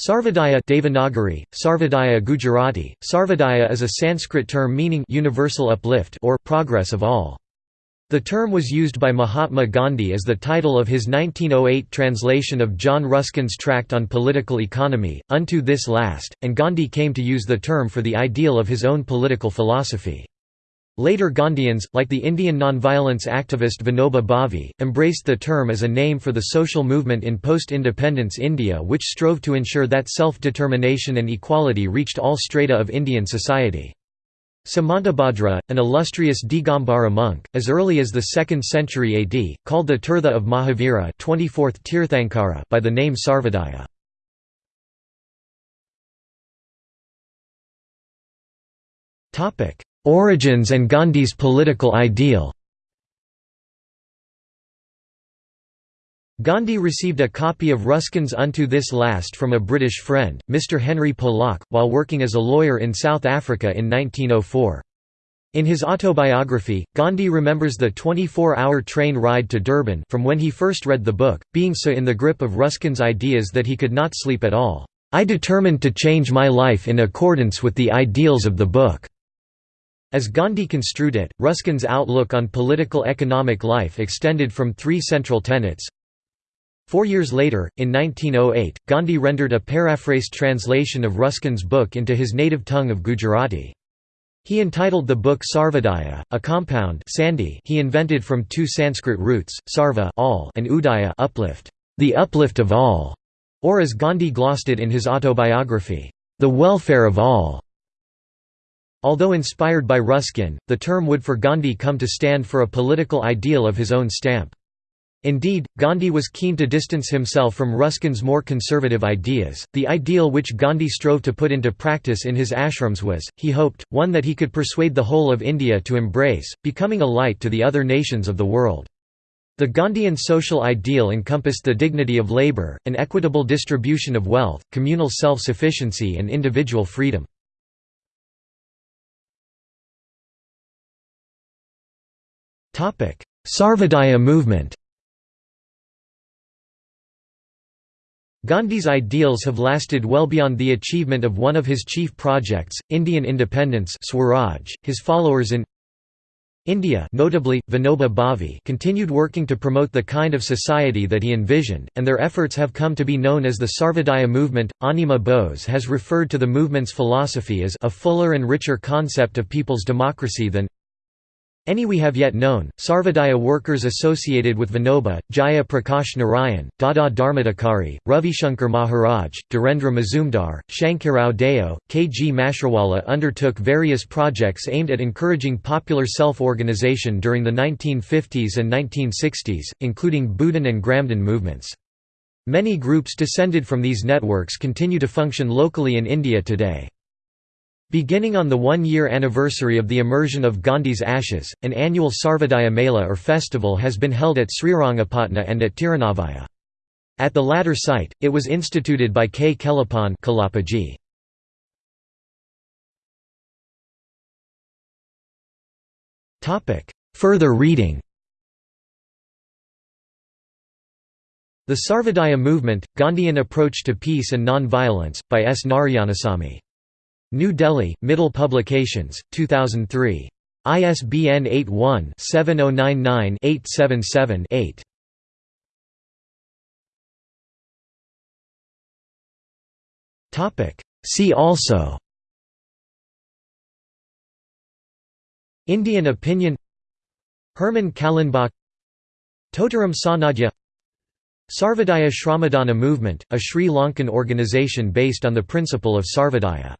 Sarvodaya Devanagari, Sarvodaya Gujarati, Sarvodaya is a Sanskrit term meaning universal uplift or progress of all. The term was used by Mahatma Gandhi as the title of his 1908 translation of John Ruskin's tract on political economy, Unto This Last, and Gandhi came to use the term for the ideal of his own political philosophy. Later Gandhians, like the Indian nonviolence activist Vinoba Bhave, embraced the term as a name for the social movement in post-independence India which strove to ensure that self-determination and equality reached all strata of Indian society. Samantabhadra, an illustrious Digambara monk, as early as the 2nd century AD, called the Tirtha of Mahavira 24th Tirthankara by the name Sarvodaya. Origins and Gandhi's political ideal Gandhi received a copy of Ruskin's Unto This Last from a British friend, Mr. Henry Polak, while working as a lawyer in South Africa in 1904. In his autobiography, Gandhi remembers the 24-hour train ride to Durban from when he first read the book, being so in the grip of Ruskin's ideas that he could not sleep at all. I determined to change my life in accordance with the ideals of the book. As Gandhi construed it, Ruskin's outlook on political economic life extended from three central tenets. Four years later, in 1908, Gandhi rendered a paraphrased translation of Ruskin's book into his native tongue of Gujarati. He entitled the book Sarvodaya, a compound sandhi he invented from two Sanskrit roots, sarva all and udaya uplift, the uplift of all, or as Gandhi glossed it in his autobiography, the welfare of all. Although inspired by Ruskin, the term would for Gandhi come to stand for a political ideal of his own stamp. Indeed, Gandhi was keen to distance himself from Ruskin's more conservative ideas. The ideal which Gandhi strove to put into practice in his ashrams was, he hoped, one that he could persuade the whole of India to embrace, becoming a light to the other nations of the world. The Gandhian social ideal encompassed the dignity of labour, an equitable distribution of wealth, communal self-sufficiency and individual freedom. Sarvodaya movement Gandhi's ideals have lasted well beyond the achievement of one of his chief projects, Indian independence Swaraj. His followers in India notably, Vinoba Bhave continued working to promote the kind of society that he envisioned, and their efforts have come to be known as the Sarvodaya movement. Anima Bose has referred to the movement's philosophy as a fuller and richer concept of people's democracy than any we have yet known, Sarvodaya workers associated with Vinoba, Jaya Prakash Narayan, Dada Dharmadhikari, Ravishankar Maharaj, Dhirendra Mazumdar, Shankarao Deo, K. G. Mashruwala undertook various projects aimed at encouraging popular self-organization during the 1950s and 1960s, including Bhoodan and Gramdan movements. Many groups descended from these networks continue to function locally in India today. Beginning on the one-year anniversary of the immersion of Gandhi's ashes, an annual Sarvodaya Mela or festival has been held at Srirangapatna and at Tirunavaya. At the latter site, it was instituted by K. Kelappan Kelappaji. Further reading The Sarvodaya Movement, Gandhian Approach to Peace and Non-Violence, by S. Narayanasamy New Delhi, Mittal Publications, 2003. ISBN 81-7099-877-8. See also. Indian opinion. Herman Kallenbach. Totaram Sanadhya. Sarvodaya Shramadana movement, a Sri Lankan organisation based on the principle of Sarvodaya